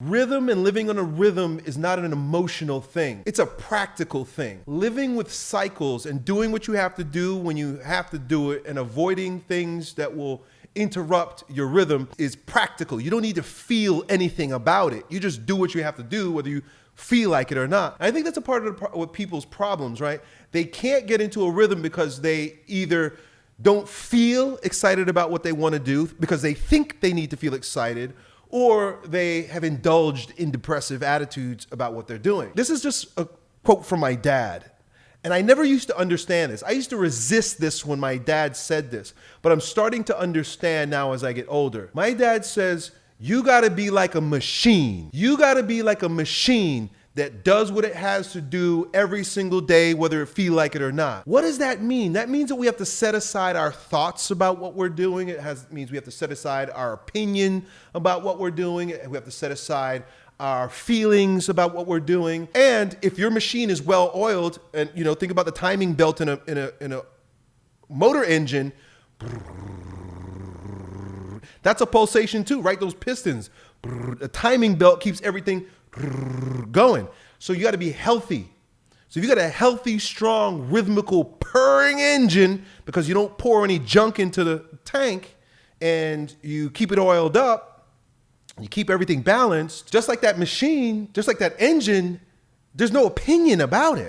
Rhythm and living on a rhythm is not an emotional thing. It's a practical thing. Living with cycles and doing what you have to do when you have to do it and avoiding things that will interrupt your rhythm is practical. You don't need to feel anything about it. You just do what you have to do, whether you feel like it or not. I think that's a part of the, what people's problems, right? They can't get into a rhythm because they either don't feel excited about what they want to do because they think they need to feel excited or they have indulged in depressive attitudes about what they're doing. This is just a quote from my dad. And I never used to understand this. I used to resist this when my dad said this, but I'm starting to understand now as I get older. My dad says, You gotta be like a machine. You gotta be like a machine that does what it has to do every single day, whether it feel like it or not. What does that mean? That means that we have to set aside our thoughts about what we're doing. It has means we have to set aside our opinion about what we're doing. We have to set aside our feelings about what we're doing. And if your machine is well oiled, and you know, think about the timing belt in a in a in a motor engine. That's a pulsation too, right? Those pistons. The timing belt keeps everything going. So you got to be healthy. So if you got a healthy, strong, rhythmical, purring engine because you don't pour any junk into the tank and you keep it oiled up, you keep everything balanced, just like that machine, just like that engine, there's no opinion about it.